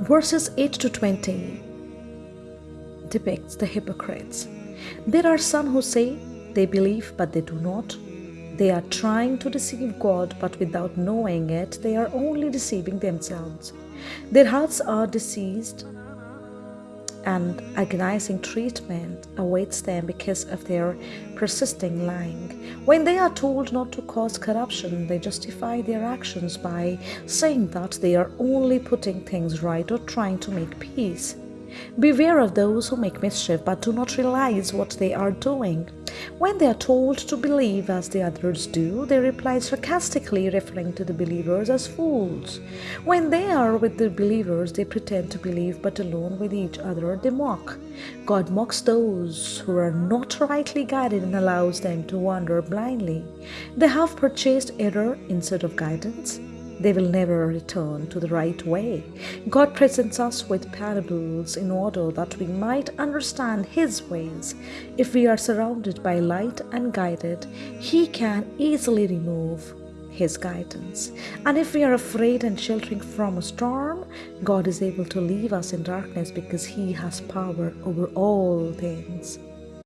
verses 8 to 20 depicts the hypocrites. There are some who say they believe but they do not. They are trying to deceive God, but without knowing it, they are only deceiving themselves. Their hearts are diseased, and agonizing treatment awaits them because of their persisting lying. When they are told not to cause corruption, they justify their actions by saying that they are only putting things right or trying to make peace. Beware of those who make mischief but do not realize what they are doing. When they are told to believe as the others do, they reply sarcastically, referring to the believers as fools. When they are with the believers, they pretend to believe, but alone with each other, they mock. God mocks those who are not rightly guided and allows them to wander blindly. They have purchased error instead of guidance they will never return to the right way. God presents us with parables in order that we might understand His ways. If we are surrounded by light and guided, He can easily remove his guidance. And if we are afraid and sheltering from a storm, God is able to leave us in darkness because He has power over all things.